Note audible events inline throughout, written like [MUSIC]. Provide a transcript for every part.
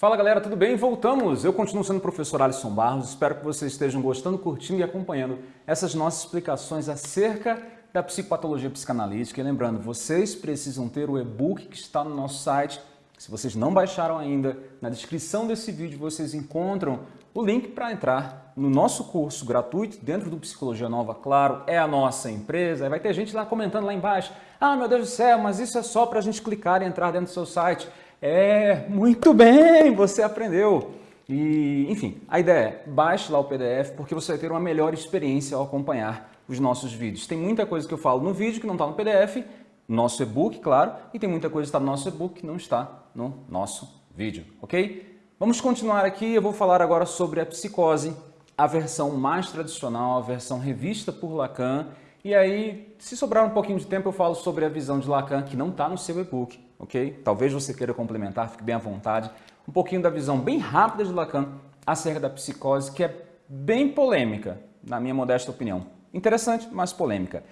Fala galera, tudo bem? Voltamos! Eu continuo sendo o professor Alisson Barros, espero que vocês estejam gostando, curtindo e acompanhando essas nossas explicações acerca da psicopatologia psicanalítica. E lembrando, vocês precisam ter o e-book que está no nosso site. Se vocês não baixaram ainda, na descrição desse vídeo vocês encontram o link para entrar no nosso curso gratuito dentro do Psicologia Nova, claro, é a nossa empresa. Vai ter gente lá comentando lá embaixo, ah meu Deus do céu, mas isso é só para a gente clicar e entrar dentro do seu site. É, muito bem, você aprendeu. E, enfim, a ideia é baixe lá o PDF porque você vai ter uma melhor experiência ao acompanhar os nossos vídeos. Tem muita coisa que eu falo no vídeo que não está no PDF, nosso e-book, claro, e tem muita coisa que está no nosso e-book que não está no nosso vídeo, ok? Vamos continuar aqui, eu vou falar agora sobre a psicose, a versão mais tradicional, a versão revista por Lacan, e aí, se sobrar um pouquinho de tempo, eu falo sobre a visão de Lacan, que não está no seu e-book, ok? Talvez você queira complementar, fique bem à vontade. Um pouquinho da visão bem rápida de Lacan acerca da psicose, que é bem polêmica, na minha modesta opinião. Interessante, mas polêmica.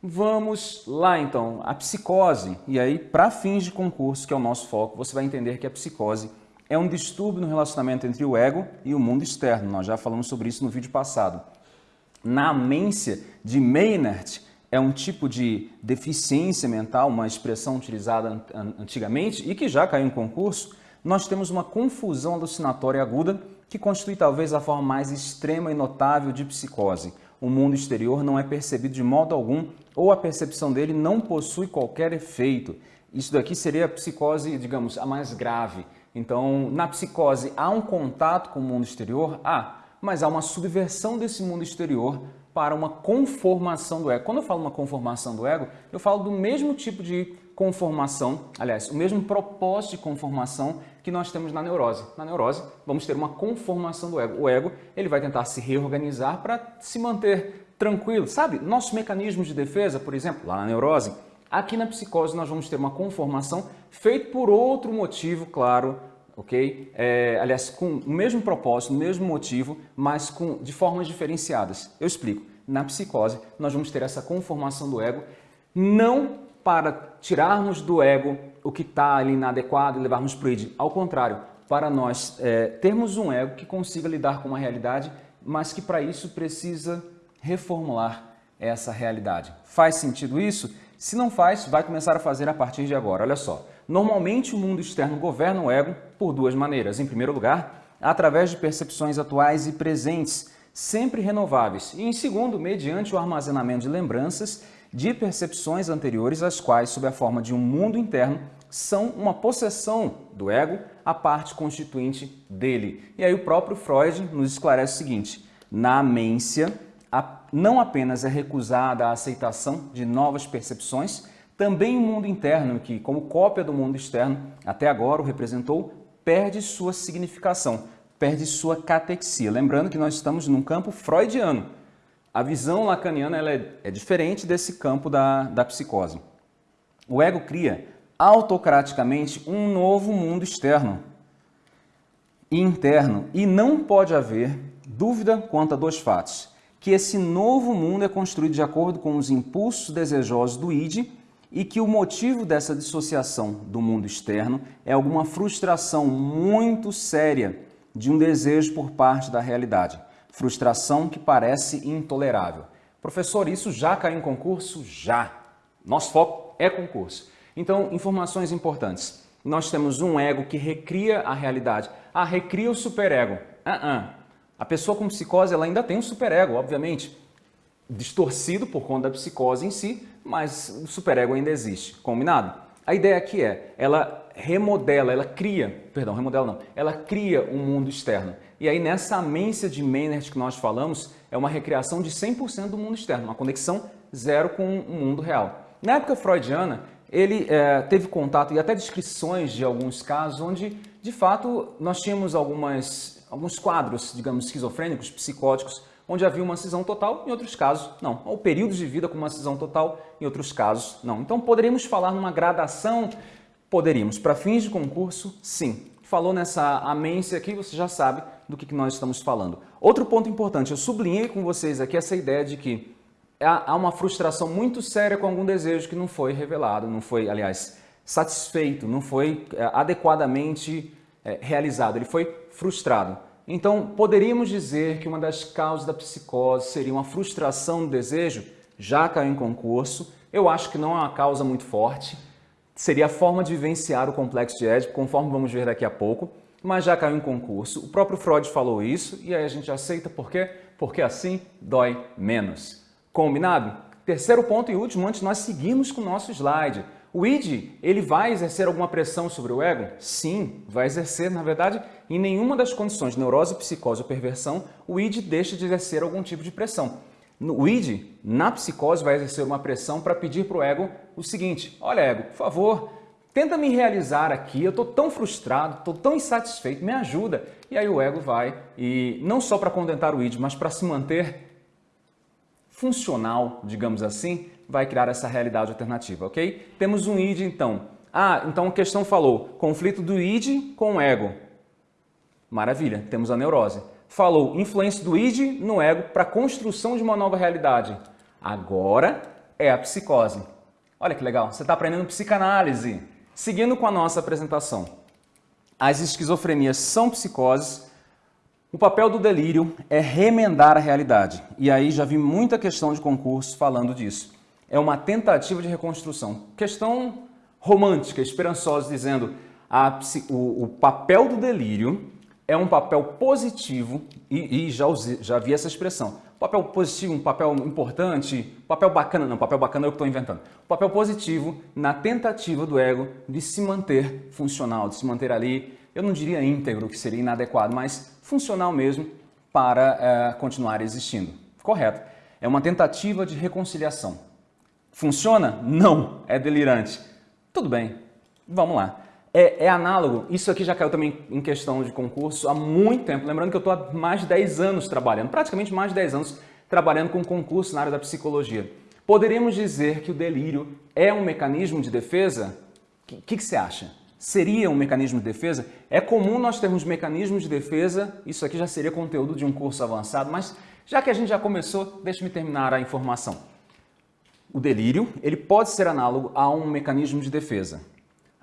Vamos lá então, a psicose. E aí, para fins de concurso, que é o nosso foco, você vai entender que a psicose é um distúrbio no relacionamento entre o ego e o mundo externo. Nós já falamos sobre isso no vídeo passado. Na amência de Maynard, é um tipo de deficiência mental, uma expressão utilizada antigamente e que já caiu em concurso, nós temos uma confusão alucinatória aguda que constitui talvez a forma mais extrema e notável de psicose. O mundo exterior não é percebido de modo algum ou a percepção dele não possui qualquer efeito. Isso daqui seria a psicose, digamos, a mais grave. Então, na psicose, há um contato com o mundo exterior? Há, mas há uma subversão desse mundo exterior para uma conformação do ego. Quando eu falo uma conformação do ego, eu falo do mesmo tipo de conformação, aliás, o mesmo propósito de conformação que nós temos na neurose. Na neurose, vamos ter uma conformação do ego. O ego ele vai tentar se reorganizar para se manter tranquilo. Sabe, nossos mecanismos de defesa, por exemplo, lá na neurose, aqui na psicose nós vamos ter uma conformação feita por outro motivo, claro, ok? É, aliás, com o mesmo propósito, o mesmo motivo, mas com, de formas diferenciadas. Eu explico. Na psicose, nós vamos ter essa conformação do ego, não para tirarmos do ego o que está ali inadequado e levarmos para o id. Ao contrário, para nós é, termos um ego que consiga lidar com uma realidade, mas que para isso precisa reformular essa realidade. Faz sentido isso? Se não faz, vai começar a fazer a partir de agora. Olha só, normalmente o mundo externo governa o ego por duas maneiras. Em primeiro lugar, através de percepções atuais e presentes, sempre renováveis. E em segundo, mediante o armazenamento de lembranças de percepções anteriores, as quais, sob a forma de um mundo interno, são uma possessão do ego, a parte constituinte dele. E aí o próprio Freud nos esclarece o seguinte, na amência, não apenas é recusada a aceitação de novas percepções, também o mundo interno, que como cópia do mundo externo, até agora o representou, perde sua significação, perde sua catexia. Lembrando que nós estamos num campo freudiano. A visão lacaniana ela é, é diferente desse campo da, da psicose. O ego cria autocraticamente um novo mundo externo e interno e não pode haver dúvida quanto a dois fatos que esse novo mundo é construído de acordo com os impulsos desejosos do id e que o motivo dessa dissociação do mundo externo é alguma frustração muito séria de um desejo por parte da realidade. Frustração que parece intolerável. Professor, isso já caiu em concurso? Já. Nosso foco é concurso. Então, informações importantes. Nós temos um ego que recria a realidade. Ah, recria o superego. Uh -uh. A pessoa com psicose ela ainda tem um superego, obviamente, distorcido por conta da psicose em si, mas o superego ainda existe, combinado? A ideia aqui é, ela remodela, ela cria, perdão, remodela não, ela cria um mundo externo. E aí nessa amência de Maynard que nós falamos, é uma recriação de 100% do mundo externo, uma conexão zero com o mundo real. Na época freudiana, ele é, teve contato e até descrições de alguns casos onde, de fato, nós tínhamos algumas alguns quadros, digamos, esquizofrênicos, psicóticos, onde havia uma cisão total, em outros casos não. Ou períodos de vida com uma cisão total, em outros casos não. Então poderíamos falar numa gradação? Poderíamos. Para fins de concurso, sim. Falou nessa amência aqui, você já sabe do que nós estamos falando. Outro ponto importante, eu sublinhei com vocês aqui essa ideia de que há uma frustração muito séria com algum desejo que não foi revelado, não foi, aliás, satisfeito, não foi é, adequadamente é, realizado, ele foi frustrado. Então, poderíamos dizer que uma das causas da psicose seria uma frustração do desejo? Já caiu em concurso. Eu acho que não é uma causa muito forte. Seria a forma de vivenciar o complexo de Édipo, conforme vamos ver daqui a pouco, mas já caiu em concurso. O próprio Freud falou isso e aí a gente aceita por quê? Porque assim dói menos. Combinado? Terceiro ponto e último, antes nós seguimos com o nosso slide. O id, ele vai exercer alguma pressão sobre o ego? Sim, vai exercer. Na verdade, em nenhuma das condições neurose, psicose ou perversão, o id deixa de exercer algum tipo de pressão. O id, na psicose, vai exercer uma pressão para pedir para o ego o seguinte, olha ego, por favor, tenta me realizar aqui, eu estou tão frustrado, estou tão insatisfeito, me ajuda. E aí o ego vai, e não só para contentar o id, mas para se manter funcional, digamos assim, vai criar essa realidade alternativa, ok? Temos um id, então. Ah, então a questão falou, conflito do id com o ego. Maravilha, temos a neurose. Falou, influência do id no ego para a construção de uma nova realidade. Agora é a psicose. Olha que legal, você está aprendendo psicanálise. Seguindo com a nossa apresentação. As esquizofrenias são psicoses. O papel do delírio é remendar a realidade. E aí já vi muita questão de concurso falando disso é uma tentativa de reconstrução. Questão romântica, esperançosa, dizendo a, o, o, papel do delírio é um papel positivo, e, e já, usei, já vi essa expressão, papel positivo, um papel importante, papel bacana, não, papel bacana é o que estou inventando. Papel positivo na tentativa do ego de se manter funcional, de se manter ali, eu não diria íntegro, que seria inadequado, mas funcional mesmo para é, continuar existindo. Correto. É uma tentativa de reconciliação. Funciona? Não, é delirante. Tudo bem, vamos lá. É, é, análogo, isso aqui já caiu também em questão de concurso há muito tempo. Lembrando que eu estou há mais de 10 anos trabalhando, praticamente mais de 10 anos trabalhando com concurso na área da psicologia. Poderíamos dizer que o delírio é um mecanismo de defesa? O que, que, você acha? Seria um mecanismo de defesa? É comum nós termos mecanismos de defesa, isso aqui já seria conteúdo de um curso avançado, mas já que a gente já começou, deixe-me terminar a informação. O delírio ele pode ser análogo a um mecanismo de defesa.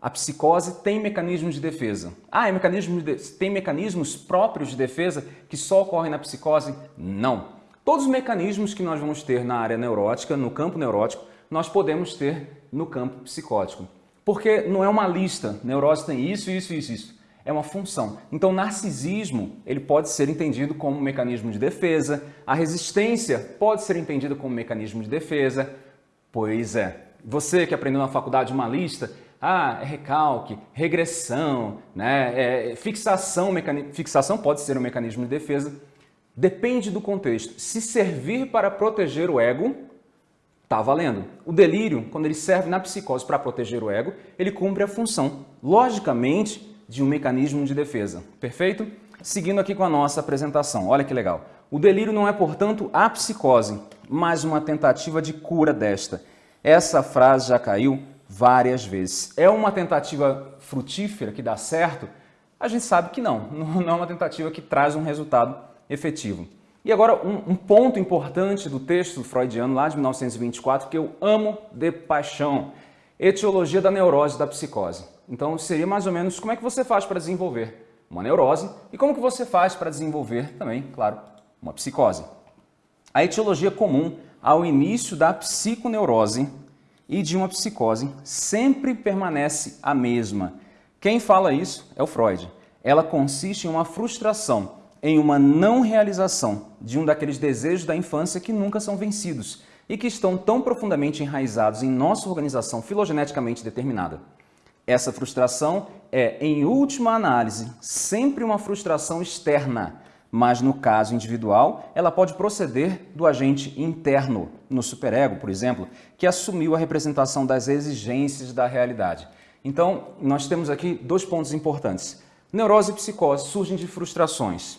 A psicose tem mecanismos de defesa. Ah, é mecanismo de... tem mecanismos próprios de defesa que só ocorrem na psicose? Não. Todos os mecanismos que nós vamos ter na área neurótica, no campo neurótico, nós podemos ter no campo psicótico. Porque não é uma lista, neurose tem isso, isso, isso, isso. É uma função. Então, narcisismo ele pode ser entendido como um mecanismo de defesa, a resistência pode ser entendida como um mecanismo de defesa, Pois é. Você que aprendeu na faculdade uma lista, ah, é recalque, regressão, né? É, fixação, mecani... fixação pode ser um mecanismo de defesa. Depende do contexto. Se servir para proteger o ego, tá valendo. O delírio, quando ele serve na psicose para proteger o ego, ele cumpre a função, logicamente, de um mecanismo de defesa. Perfeito? Seguindo aqui com a nossa apresentação, olha que legal. O delírio não é, portanto, a psicose, mas uma tentativa de cura desta. Essa frase já caiu várias vezes. É uma tentativa frutífera que dá certo? A gente sabe que não, [LAUGHS] não é uma tentativa que traz um resultado efetivo. E agora um, um ponto importante do texto freudiano lá de 1924 que eu amo de paixão. Etiologia da neurose da psicose. Então seria mais ou menos como é que você faz para desenvolver uma neurose e como que você faz para desenvolver também, claro, uma psicose. A etiologia comum ao início da psiconeurose e de uma psicose sempre permanece a mesma. Quem fala isso é o Freud. Ela consiste em uma frustração, em uma não realização de um daqueles desejos da infância que nunca são vencidos e que estão tão profundamente enraizados em nossa organização filogeneticamente determinada. Essa frustração é, em última análise, sempre uma frustração externa, mas no caso individual, ela pode proceder do agente interno, no superego, por exemplo, que assumiu a representação das exigências da realidade. Então, nós temos aqui dois pontos importantes. Neurose e psicose surgem de frustrações.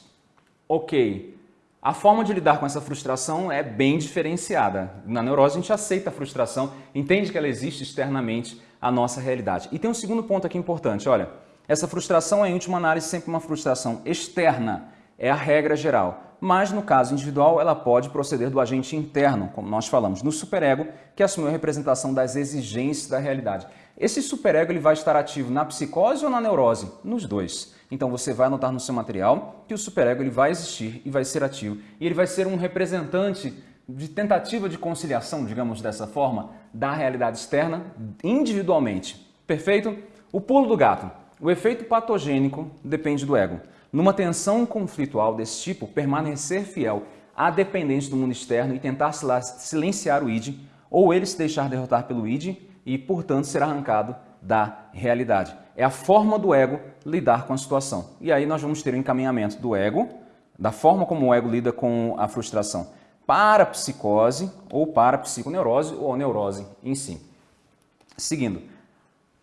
Ok, a forma de lidar com essa frustração é bem diferenciada. Na neurose a gente aceita a frustração, entende que ela existe externamente à nossa realidade. E tem um segundo ponto aqui importante, olha, essa frustração é, em última análise, sempre uma frustração externa, é a regra geral. mas no caso individual ela pode proceder do agente interno, como nós falamos, no superego, que assumiu a representação das exigências da realidade. Esse superego ele vai estar ativo na psicose ou na neurose? Nos dois. Então você vai anotar no seu material que o superego ele vai existir e vai ser ativo. E ele vai ser um representante de tentativa de conciliação, digamos dessa forma, da realidade externa individualmente. Perfeito? O pulo do gato. O efeito patogênico depende do ego. Numa tensão conflitual desse tipo, permanecer fiel à dependência do mundo externo e tentar silenciar o id, ou ele se deixar derrotar pelo id e, portanto, ser arrancado da realidade. É a forma do ego lidar com a situação. E aí nós vamos ter o encaminhamento do ego, da forma como o ego lida com a frustração, para a psicose ou para a psiconeurose ou a neurose em si. Seguindo,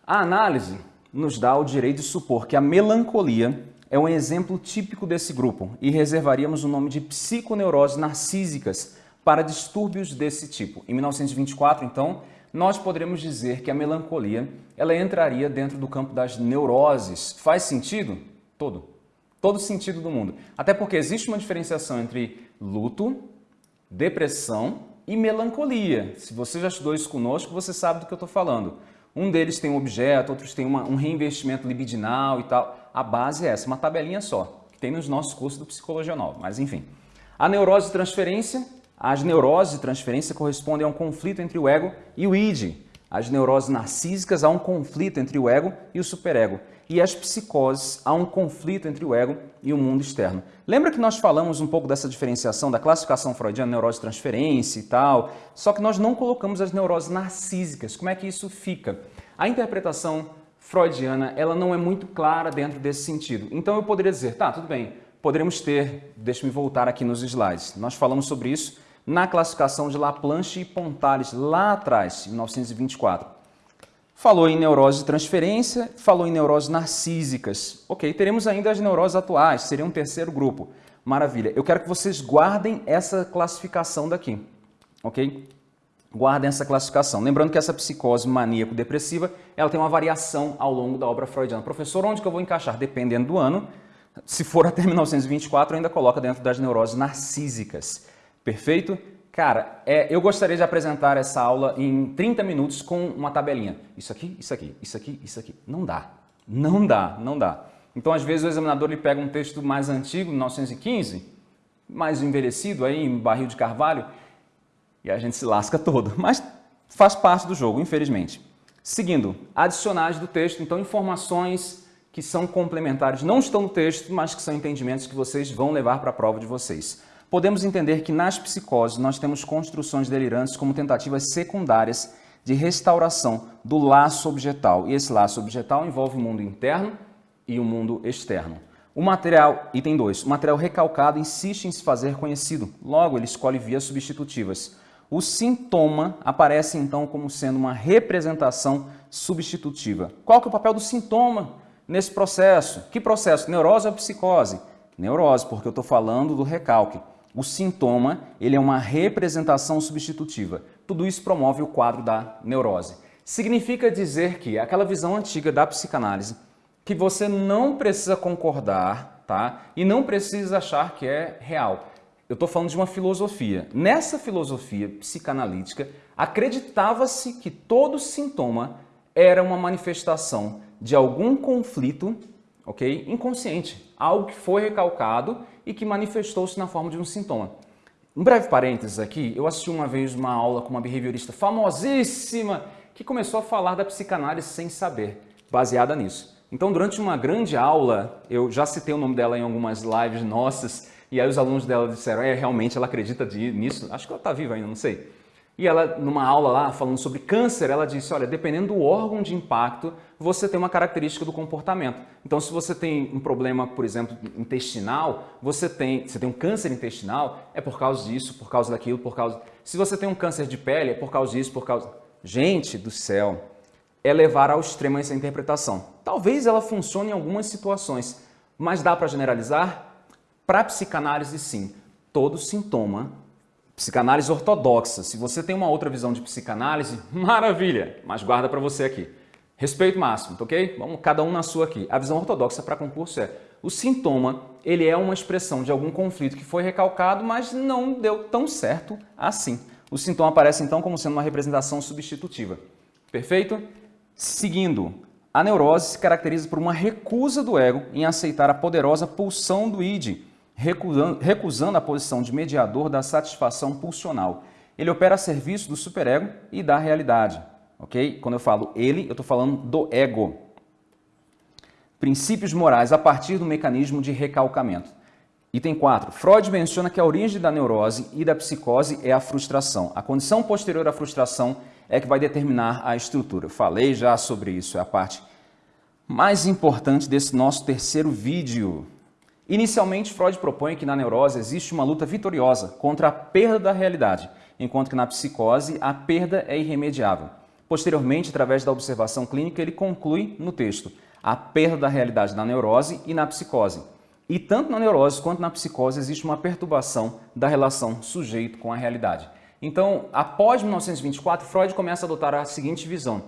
a análise nos dá o direito de supor que a melancolia é um exemplo típico desse grupo e reservaríamos o nome de psiconeuroses narcísicas para distúrbios desse tipo. Em 1924, então, nós poderíamos dizer que a melancolia ela entraria dentro do campo das neuroses. Faz sentido? Todo. Todo sentido do mundo. Até porque existe uma diferenciação entre luto, depressão e melancolia. Se você já estudou isso conosco, você sabe do que eu estou falando. Um deles tem um objeto, outros têm uma, um reinvestimento libidinal e tal. A base é essa, uma tabelinha só, que tem nos nossos cursos do Psicologia Nova. Mas enfim. A neurose de transferência as neuroses de transferência correspondem a um conflito entre o ego e o id. As neuroses narcísicas a um conflito entre o ego e o superego. E as psicoses a um conflito entre o ego e o mundo externo. Lembra que nós falamos um pouco dessa diferenciação da classificação freudiana, neurose de transferência e tal? Só que nós não colocamos as neuroses narcísicas. Como é que isso fica? A interpretação freudiana ela não é muito clara dentro desse sentido. Então eu poderia dizer, tá, tudo bem, poderemos ter, deixa-me voltar aqui nos slides, nós falamos sobre isso na classificação de Laplanche e Pontales, lá atrás, em 1924. Falou em neurose de transferência, falou em neuroses narcísicas. Ok, teremos ainda as neuroses atuais, seria um terceiro grupo. Maravilha. Eu quero que vocês guardem essa classificação daqui, ok? Guardem essa classificação. Lembrando que essa psicose maníaco-depressiva, ela tem uma variação ao longo da obra freudiana. Professor, onde que eu vou encaixar? Dependendo do ano. Se for até [LAUGHS] 1924, ainda coloca dentro das neuroses narcísicas. Perfeito? Cara, é, eu gostaria de apresentar essa aula em 30 minutos com uma tabelinha. Isso aqui, isso aqui, isso aqui, isso aqui. Não dá. Não dá, não dá. Então, às vezes, o examinador ele pega um texto mais antigo, 1915, mais envelhecido, aí, em barril de carvalho, e a gente se lasca todo. [LAUGHS] Mas faz parte do jogo, infelizmente. Seguindo, adicionais do texto, então informações que são complementares, não estão no texto, mas que são entendimentos que vocês vão levar para a prova de vocês podemos entender que nas psicoses nós temos construções delirantes como tentativas secundárias de restauração do laço objetal. E esse laço objetal envolve o mundo interno e o mundo externo. O material, item 2, o material recalcado insiste em se fazer conhecido, logo ele escolhe vias substitutivas. O sintoma aparece então como sendo uma representação substitutiva. Qual que é o papel do sintoma nesse processo? Que processo? Neurose ou psicose? Neurose, porque eu estou falando do recalque. O sintoma ele é uma representação substitutiva. Tudo isso promove o quadro da neurose. Significa dizer que aquela visão antiga da psicanálise, que você não precisa concordar tá? e não precisa achar que é real. Eu estou falando de uma filosofia. Nessa filosofia psicanalítica, acreditava-se que todo sintoma era uma manifestação de algum conflito ok? Inconsciente, algo que foi recalcado e que manifestou-se na forma de um sintoma. Um breve parênteses aqui, eu assisti uma vez uma aula com uma behaviorista famosíssima que começou a falar da psicanálise sem saber, baseada nisso. Então, durante uma grande aula, eu já citei o nome dela em algumas lives nossas, e aí os alunos dela disseram, é, realmente ela acredita nisso, acho que ela está viva ainda, não sei. E ela, numa aula lá, falando sobre câncer, ela disse, olha, dependendo do órgão de impacto, você tem uma característica do comportamento. Então, se você tem um problema, por exemplo, intestinal, você tem, você tem um câncer intestinal, é por causa disso, por causa daquilo, por causa... Se você tem um câncer de pele, é por causa disso, por causa... Gente do céu, é levar ao extremo essa interpretação. Talvez ela funcione em algumas situações, mas dá para generalizar? Para psicanálise, sim. Todo sintoma Psicanálise ortodoxa. Se você tem uma outra visão de psicanálise, [LAUGHS] maravilha, mas guarda para você aqui. Respeito máximo, tá ok? Vamos cada um na sua aqui. A visão ortodoxa para concurso é o sintoma, ele é uma expressão de algum conflito que foi recalcado, mas não deu tão certo assim. O sintoma aparece então como sendo uma representação substitutiva. Perfeito? Seguindo, a neurose se caracteriza por uma recusa do ego em aceitar a poderosa pulsão do id, recusando, recusando a posição de mediador da satisfação pulsional. Ele opera a serviço do superego e da realidade ok? Quando eu falo ele, eu estou falando do ego. Princípios morais a partir do mecanismo de recalcamento. Item 4. Freud menciona que a origem da neurose e da psicose é a frustração. A condição posterior à frustração é que vai determinar a estrutura. Eu falei já sobre isso, é a parte mais importante desse nosso terceiro vídeo. Inicialmente, Freud propõe que na neurose existe uma luta vitoriosa contra a perda da realidade, enquanto que na psicose a perda é irremediável. Posteriormente, através da observação clínica, ele conclui no texto a perda da realidade na neurose e na psicose. E tanto na neurose quanto na psicose existe uma perturbação da relação sujeito com a realidade. Então, após 1924, Freud começa a adotar a seguinte visão.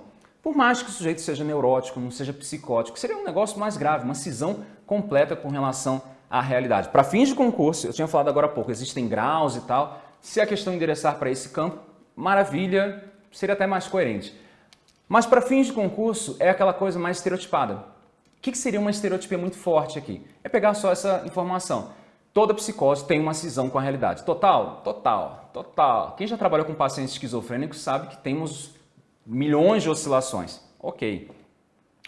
Por mais que o sujeito seja neurótico, não seja psicótico, seria um negócio mais grave, uma cisão completa com relação à realidade. Para fins de concurso, eu tinha falado agora há pouco, existem graus e tal. Se a questão endereçar para esse campo, maravilha, seria até mais coerente. Mas para fins de concurso é aquela coisa mais estereotipada. O que, seria uma estereotipia muito forte aqui? É pegar só essa informação. Toda psicose tem uma cisão com a realidade. Total? Total. Total. Quem já trabalhou com pacientes esquizofrênicos sabe que temos milhões de oscilações. Ok.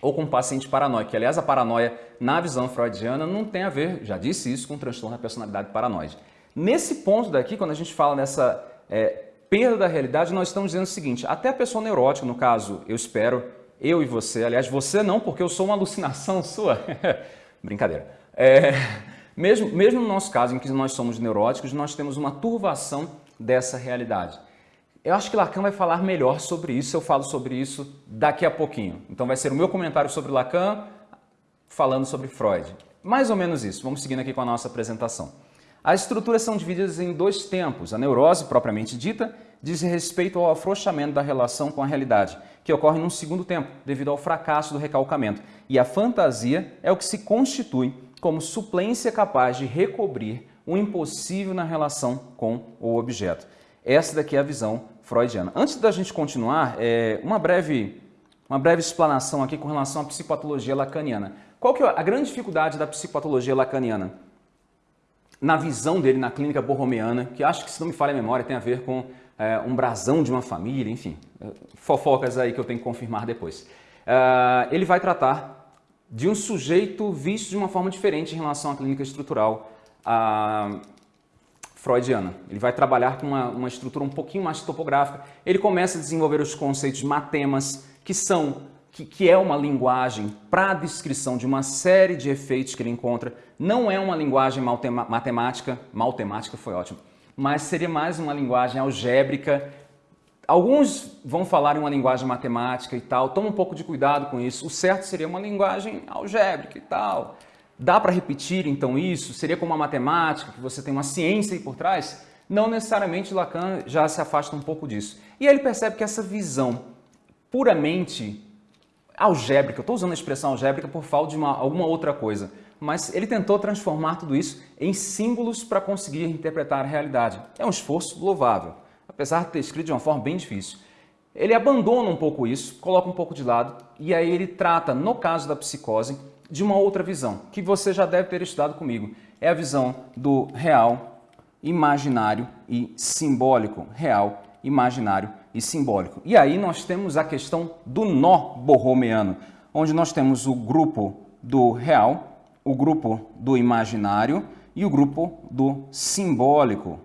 Ou com paciente paranoico, que aliás a paranoia na visão freudiana não tem a ver, já disse isso, com transtorno da personalidade paranoide. Nesse ponto daqui, quando a gente fala nessa é, perda da realidade, nós estamos dizendo o seguinte, até a pessoa neurótica, no caso, eu espero, eu e você, aliás, você não, porque eu sou uma alucinação [LAUGHS] sua. Brincadeira. É, mesmo, mesmo no nosso caso, em que nós somos neuróticos, nós temos uma turvação dessa realidade. Eu acho que Lacan vai falar melhor sobre isso, eu falo sobre isso daqui a pouquinho. Então vai ser o meu comentário sobre Lacan falando sobre Freud. Mais ou menos isso. Vamos seguindo aqui com a nossa apresentação. As estruturas são divididas em dois tempos. A neurose, propriamente dita, diz respeito ao afrouxamento da relação com a realidade, que ocorre num segundo tempo, devido ao fracasso do recalcamento. E a fantasia é o que se constitui como suplência capaz de recobrir o impossível na relação com o objeto. Essa daqui é a visão freudiana. Antes da gente continuar, é, uma, breve, uma breve explanação aqui com relação à psicopatologia lacaniana. Qual que é a grande dificuldade da psicopatologia lacaniana? na visão dele na clínica borromeana, que acho que, se não me falha a memória, tem a ver com é, um brasão de uma família, enfim, é, fofocas aí que eu tenho que confirmar depois. É, ele vai tratar de um sujeito visto de uma forma diferente em relação à clínica estrutural freudiana. Ele vai trabalhar com uma, uma estrutura um pouquinho mais topográfica. Ele começa a desenvolver os conceitos matemas, que são que, que é uma linguagem para a descrição de uma série de efeitos que ele encontra. Não é uma linguagem matemática, matemática foi ótimo, mas seria mais uma linguagem algébrica. Alguns vão falar em uma linguagem matemática e tal, toma um pouco de cuidado com isso. O certo seria uma linguagem algébrica e tal. Dá para repetir então isso? Seria como a matemática, que você tem uma ciência aí por trás? Não necessariamente Lacan já se afasta um pouco disso. E aí ele percebe que essa visão puramente algébrica, eu estou usando a expressão algébrica por falta de uma, alguma outra coisa, mas ele tentou transformar tudo isso em símbolos para conseguir interpretar a realidade. É um esforço louvável, apesar de ter escrito de uma forma bem difícil. Ele abandona um pouco isso, coloca um pouco de lado, e aí ele trata, no caso da psicose, de uma outra visão, que você já deve ter estudado comigo. É a visão do real, imaginário e simbólico. Real, imaginário e simbólico. E aí nós temos a questão do nó borromeano, onde nós temos o grupo do real, o grupo do imaginário e o grupo do simbólico,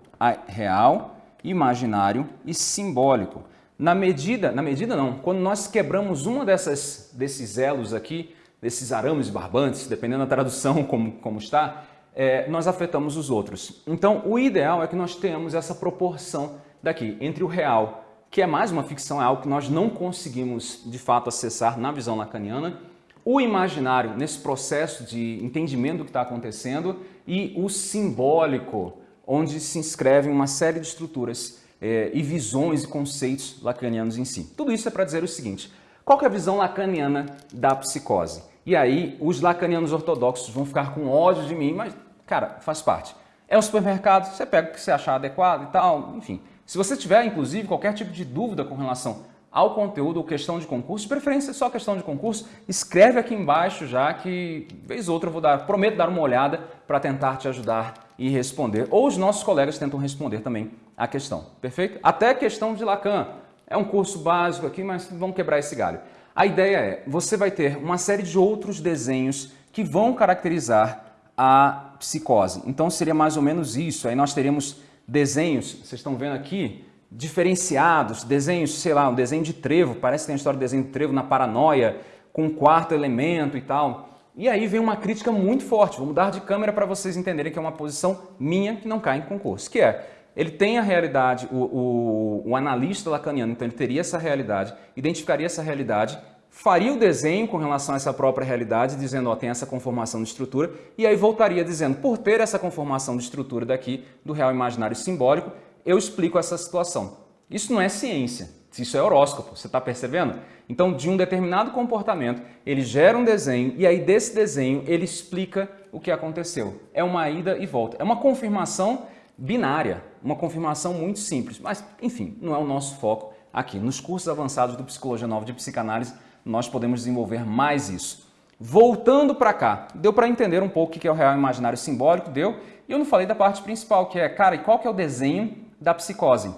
real, imaginário e simbólico. Na medida, na medida não, quando nós quebramos uma dessas, desses elos aqui, desses arames barbantes, dependendo da tradução [LAUGHS] como, como está, é, nós afetamos os outros. Então, o ideal é que nós tenhamos essa proporção daqui, entre o real que é mais uma ficção, é algo que nós não conseguimos de fato acessar na visão lacaniana, o imaginário nesse processo de entendimento do que está acontecendo e o simbólico, onde se inscrevem uma série de estruturas é, e visões e conceitos lacanianos em si. Tudo isso é para dizer o seguinte, Qual é a visão lacaniana da psicose? E aí, os lacanianos ortodoxos vão ficar com ódio de mim, mas, cara, faz parte. É um supermercado, você pega o que você achar adequado e tal, enfim. Se você tiver, inclusive, qualquer tipo de dúvida com relação ao conteúdo ou questão de concurso, de preferência só questão de concurso, escreve aqui embaixo já que, vez ou outra, eu vou dar, prometo dar uma olhada para tentar te ajudar e responder. Ou os nossos colegas tentam responder também a questão, perfeito? Até questão de Lacan. É um curso básico aqui, mas vamos quebrar esse galho. A ideia é, você vai ter uma série de outros desenhos que vão caracterizar a psicose. Então seria mais ou menos isso. Aí nós teríamos desenhos, vocês estão vendo aqui, diferenciados, desenhos, sei lá, um desenho de trevo, parece que tem a história do desenho de trevo na paranoia, com um quarto elemento e tal. E aí vem uma crítica muito forte, vou mudar de câmera para vocês entenderem que é uma posição minha que não cai em concurso, que é, ele tem a realidade, o, o, o analista lacaniano, então ele teria essa realidade, identificaria essa realidade, faria o desenho com relação a essa própria realidade, dizendo, ó, tem essa conformação de estrutura, e aí voltaria dizendo, por ter essa conformação de estrutura daqui, do real imaginário simbólico, eu explico essa situação. Isso não é ciência, isso é horóscopo, você está percebendo? Então, de um determinado comportamento, ele gera um desenho e aí desse desenho ele explica o que aconteceu. É uma ida e volta. É uma confirmação binária, uma confirmação muito simples. Mas, enfim, não é o nosso foco aqui. Nos cursos avançados do Psicologia Nova de Psicanálise, nós podemos desenvolver mais isso. Voltando para cá, deu para entender um pouco o que é o real imaginário simbólico? Deu? E eu não falei da parte principal, que é, cara, e qual que é o desenho da psicose?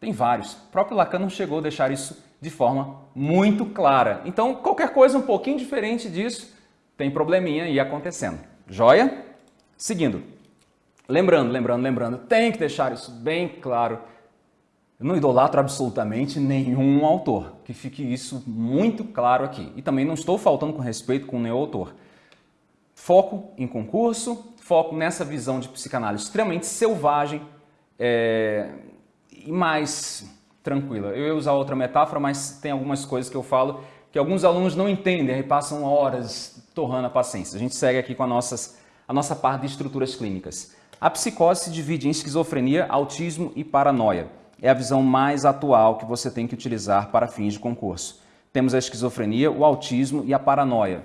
Tem vários. O próprio Lacan não chegou a deixar isso de forma muito clara. Então, qualquer coisa um pouquinho diferente disso, tem probleminha aí acontecendo. Joia? Seguindo. Lembrando, lembrando, lembrando, tem que deixar isso bem claro. Eu não idolatro absolutamente nenhum autor, que fique isso muito claro aqui. E também não estou faltando com respeito com nenhum autor. Foco em concurso, foco nessa visão de psicanálise extremamente selvagem, é, e mais tranquila. Eu ia usar outra metáfora, mas tem algumas coisas que eu falo que alguns alunos não entendem e passam horas torrando a paciência. A gente segue aqui com a, nossas, a nossa parte de estruturas clínicas. A psicose se divide em esquizofrenia, autismo e paranoia. É a visão mais atual que você tem que utilizar para fins de concurso. Temos a esquizofrenia, o autismo e a paranoia.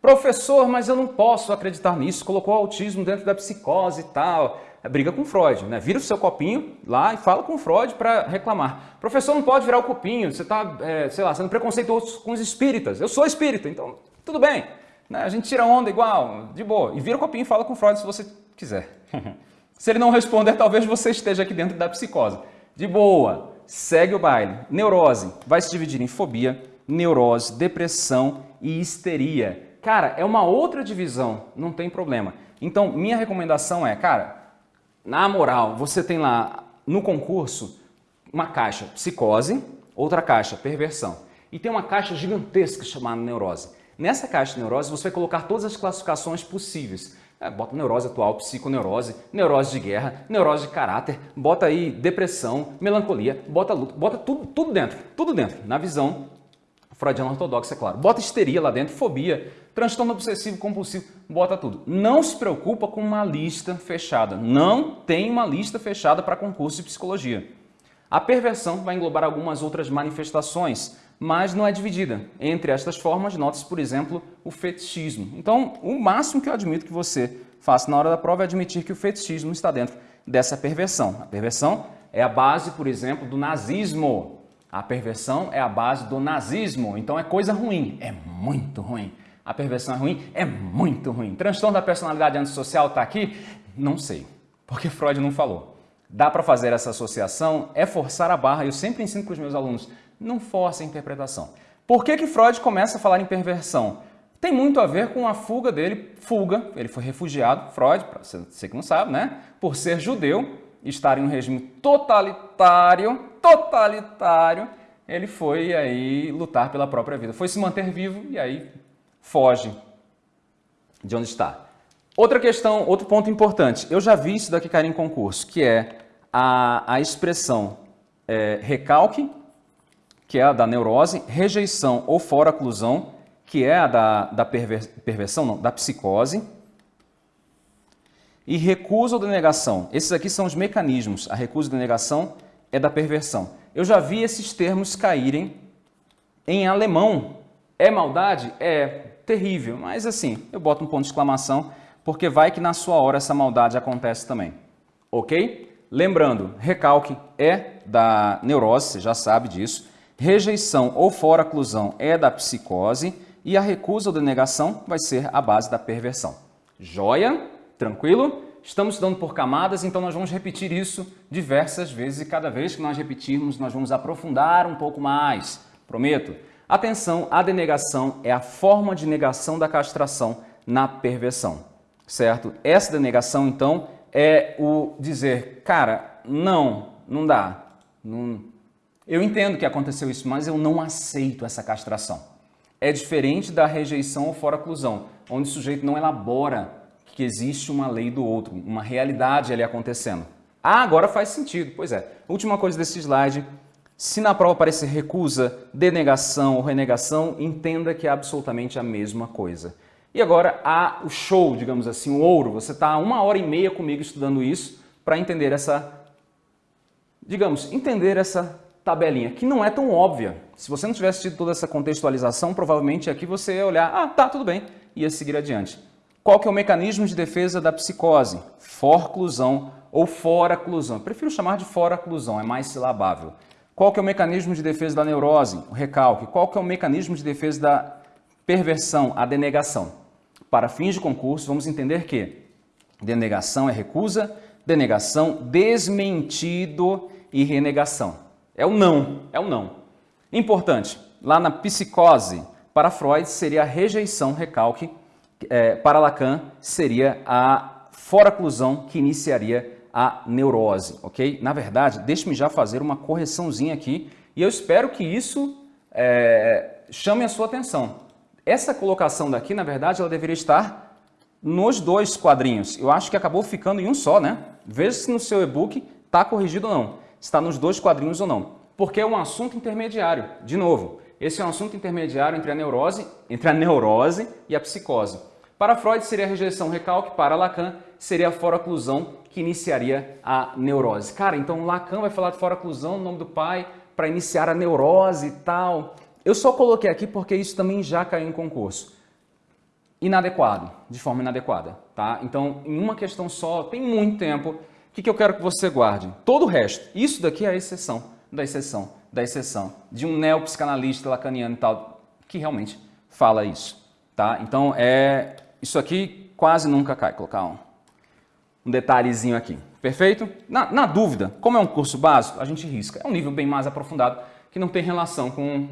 Professor, mas eu não posso acreditar nisso, colocou autismo dentro da psicose e tal. É briga com Freud, né? Vira o seu copinho lá e fala com Freud para reclamar. Professor, não pode virar o copinho, você está, é, sei lá, sendo preconceituoso com os espíritas. Eu sou espírita, então tudo bem. Né? A gente tira onda igual, de boa. E vira o copinho e fala com Freud se você quiser. [LAUGHS] se ele não responder, talvez você esteja aqui dentro da psicose. De boa, segue o baile. Neurose vai se dividir em fobia, neurose, depressão e histeria. Cara, é uma outra divisão, não tem problema. Então, minha recomendação é, cara, na moral, você tem lá no concurso uma caixa psicose, outra caixa perversão. E tem uma caixa gigantesca chamada neurose. Nessa caixa de neurose você vai colocar todas as classificações possíveis. É, bota neurose atual, psiconeurose, neurose de guerra, neurose de caráter, bota aí depressão, melancolia, bota luto, bota tudo, tudo dentro, tudo dentro, na visão freudiana ortodoxa, é claro. Bota histeria lá dentro, fobia, transtorno obsessivo compulsivo, bota tudo. Não se preocupa com uma lista fechada. Não tem uma lista fechada para concurso de psicologia. A perversão vai englobar algumas outras manifestações, mas não é dividida. Entre estas formas, note-se, por exemplo, o fetichismo. Então, o máximo que eu admito que você faça na hora da prova é admitir que o fetichismo está dentro dessa perversão. A perversão é a base, por exemplo, do nazismo. A perversão é a base do nazismo, então é coisa ruim, é muito ruim. A perversão é ruim? É muito ruim. Transtorno da personalidade antissocial está aqui? Não sei, porque Freud não falou. Dá para fazer essa associação? É forçar a barra. Eu sempre ensino para os meus alunos, não force a interpretação. Por que, que Freud começa a falar em perversão? Tem muito a ver com a fuga dele, fuga, ele foi refugiado, Freud, você que não sabe, né? Por ser judeu, estar em um regime totalitário, totalitário, ele foi aí lutar pela própria vida. Foi se manter vivo e aí foge de onde está. Outra questão, outro ponto importante. Eu já vi isso daqui cair em concurso, que é a, a expressão é, recalque, que é a da neurose, rejeição ou fora-oclusão, que é a da, da perver, perversão, não, da psicose, e recusa ou denegação. Esses aqui são os mecanismos. A recusa ou denegação é da perversão. Eu já vi esses termos caírem em alemão, é maldade? É terrível, mas assim, eu boto um ponto de exclamação, porque vai que na sua hora essa maldade acontece também, ok? Lembrando, recalque é da neurose, você já sabe disso, rejeição ou fora-clusão é da psicose e a recusa ou denegação vai ser a base da perversão. Joia? Tranquilo? Estamos estudando por camadas, então nós vamos repetir isso diversas vezes e cada vez que nós repetirmos, nós vamos aprofundar um pouco mais. Prometo? Atenção, a denegação é a forma de negação da castração na perversão, certo? Essa denegação, então, é o dizer, cara, não, não dá, não... eu entendo que aconteceu isso, mas eu não aceito essa castração. É diferente da rejeição ou fora-clusão, onde o sujeito não elabora que existe uma lei do outro, uma realidade ali acontecendo. Ah, agora faz sentido. Pois é. Última coisa desse slide. Se na prova aparecer recusa, denegação ou renegação, entenda que é absolutamente a mesma coisa. E agora há o show, digamos assim, o ouro. Você está uma hora e meia comigo estudando isso para entender essa, digamos, entender essa tabelinha, que não é tão óbvia. Se você não tivesse tido toda essa contextualização, provavelmente aqui você ia olhar, ah, tá, tudo bem, e ia seguir adiante. Qual que é o mecanismo de defesa da psicose? Forclusão ou foraclusão. Prefiro chamar de foraclusão, é mais silabável. Qual que é o mecanismo de defesa da neurose? O recalque. Qual que é o mecanismo de defesa da perversão? A denegação. Para fins de concurso, vamos entender que denegação é recusa, denegação, desmentido e renegação. É o não, é o não. Importante, lá na psicose, para Freud seria a rejeição, recalque, é, para Lacan, seria a foraclusão que iniciaria a neurose, ok? Na verdade, deixe-me já fazer uma correçãozinha aqui e eu espero que isso é, chame a sua atenção. Essa colocação daqui, na verdade, ela deveria estar nos dois quadrinhos. Eu acho que acabou ficando em um só, né? Veja se no seu e-book está corrigido ou não. Está nos dois quadrinhos ou não. Porque é um assunto intermediário. De novo, esse é um assunto intermediário entre a neurose, entre a neurose e a psicose. Para Freud seria a rejeição recalque, para Lacan seria a foraclusão que iniciaria a neurose. Cara, então Lacan vai falar de foraclusão no nome do pai para iniciar a neurose e tal. Eu só coloquei aqui porque isso também já caiu em concurso. Inadequado, de forma inadequada, tá? Então, em uma questão só, tem muito tempo. O que, que eu quero que você guarde? Todo o resto. Isso daqui é a exceção da exceção da exceção de um neopsicanalista lacaniano e tal, que realmente fala isso, tá? Então, é isso aqui quase nunca cai. Colocar um, um detalhezinho aqui. Perfeito? Na, na, dúvida, como é um curso básico, a gente risca. É um nível bem mais aprofundado que não tem relação com,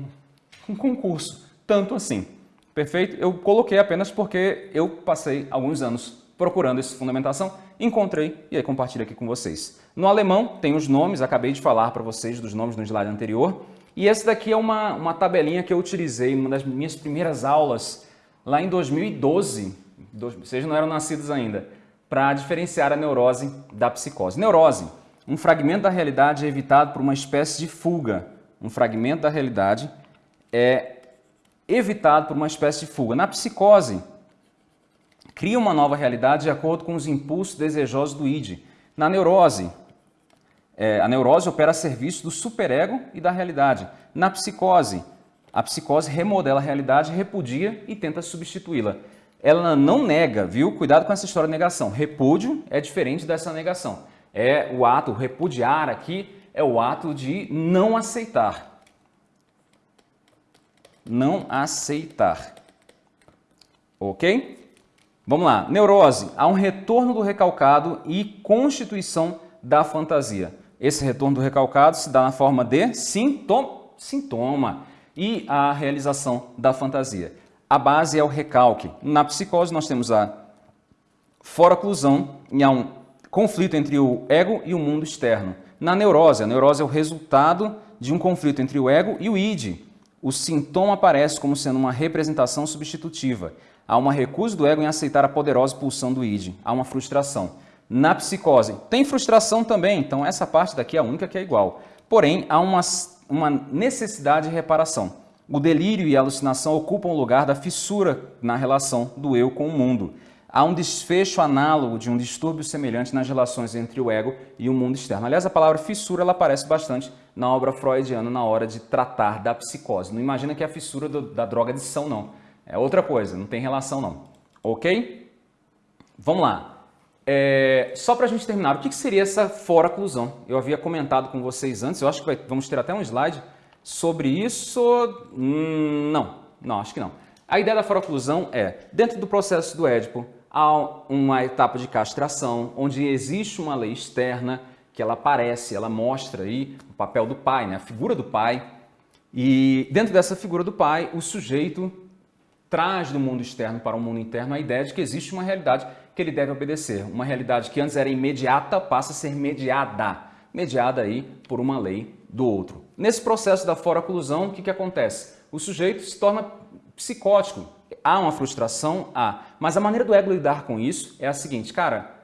com concurso, tanto assim. Perfeito? Eu coloquei apenas porque eu passei alguns anos procurando essa fundamentação, encontrei e aí compartilho aqui com vocês. No alemão tem os nomes, acabei de falar para vocês dos nomes no slide anterior, e esse daqui é uma, uma tabelinha que eu utilizei uma das minhas primeiras aulas lá em 2012, vocês não eram nascidos ainda, para diferenciar a neurose da psicose. Neurose, um fragmento da realidade é evitado por uma espécie de fuga. Um fragmento da realidade é evitado por uma espécie de fuga. Na psicose, cria uma nova realidade de acordo com os impulsos desejosos do id. Na neurose, é, a neurose opera a serviço do superego e da realidade. Na psicose, a psicose remodela a realidade, repudia e tenta substituí-la. Ela não nega, viu? Cuidado com essa história de negação. Repúdio é diferente dessa negação. É o ato, repudiar aqui é o ato de não aceitar. Não aceitar. Ok? Vamos lá. Neurose. Há um retorno do recalcado e constituição da fantasia. Esse retorno do recalcado se dá na forma de sintoma. sintoma e a realização da fantasia. A base é o recalque. Na psicose nós temos a foraclusão e há um conflito entre o ego e o mundo externo. Na neurose, a neurose é o resultado de um conflito entre o ego e o id. O sintoma aparece como sendo uma representação substitutiva. Há uma recusa do ego em aceitar a poderosa pulsão do id. Há uma frustração. Na psicose, tem frustração também, então essa parte daqui é a única que é igual. Porém, há uma uma necessidade de reparação. O delírio e a alucinação ocupam o lugar da fissura na relação do eu com o mundo. há um desfecho análogo de um distúrbio semelhante nas relações entre o ego e o mundo externo. Aliás, a palavra fissura ela aparece bastante na obra freudiana na hora de tratar da psicose. Não imagina que é a fissura do, da droga de são, não. É outra coisa, não tem relação não. Ok? Vamos lá. É, só para a gente terminar, o que, que seria essa fora-oclusão? Eu havia comentado com vocês antes, eu acho que vai, vamos ter até um slide sobre isso. Hum, não, não, acho que não. A ideia da fora-oclusão é, dentro do processo do Édipo, há uma etapa de castração, onde existe uma lei externa que ela aparece, ela mostra aí o papel do pai, né? a figura do pai. E dentro dessa figura do pai, o sujeito traz do mundo externo para o mundo interno a ideia de que existe uma realidade que ele deve obedecer. Uma realidade que antes era imediata passa a ser mediada, mediada aí por uma lei do outro. Nesse processo da fora-oclusão, o que, que acontece? O sujeito se torna psicótico. Há uma frustração? Há. Mas a maneira do ego lidar com isso é a seguinte, cara,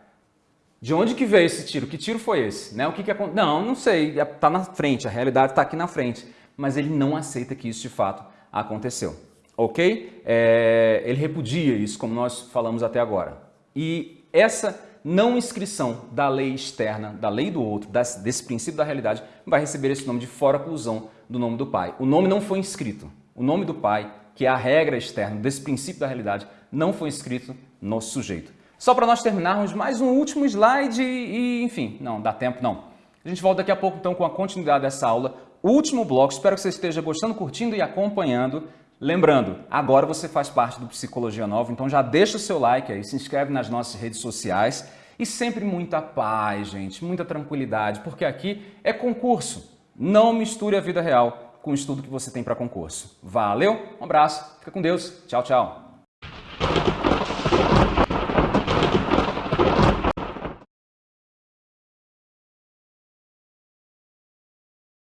de onde que veio esse tiro? Que tiro foi esse? Né? O que que aconteceu? Não, não sei, está na frente, a realidade está aqui na frente. Mas ele não aceita que isso de fato aconteceu, ok? É, ele repudia isso, como nós falamos até agora. E essa não inscrição da lei externa, da lei do outro, desse princípio da realidade, vai receber esse nome de fora-oclusão do nome do pai. O nome não foi inscrito. O nome do pai que é a regra externa desse princípio da realidade, não foi escrito no sujeito. Só para nós terminarmos, mais um último slide e, enfim, não, dá tempo não. A gente volta daqui a pouco então com a continuidade dessa aula. Último bloco, espero que você esteja gostando, curtindo e acompanhando. Lembrando, agora você faz parte do Psicologia Nova, então já deixa o seu like aí, se inscreve nas nossas redes sociais e sempre muita paz, gente, muita tranquilidade, porque aqui é concurso. Não misture a vida real com o estudo que você tem para concurso. Valeu, um abraço, fica com Deus, tchau, tchau.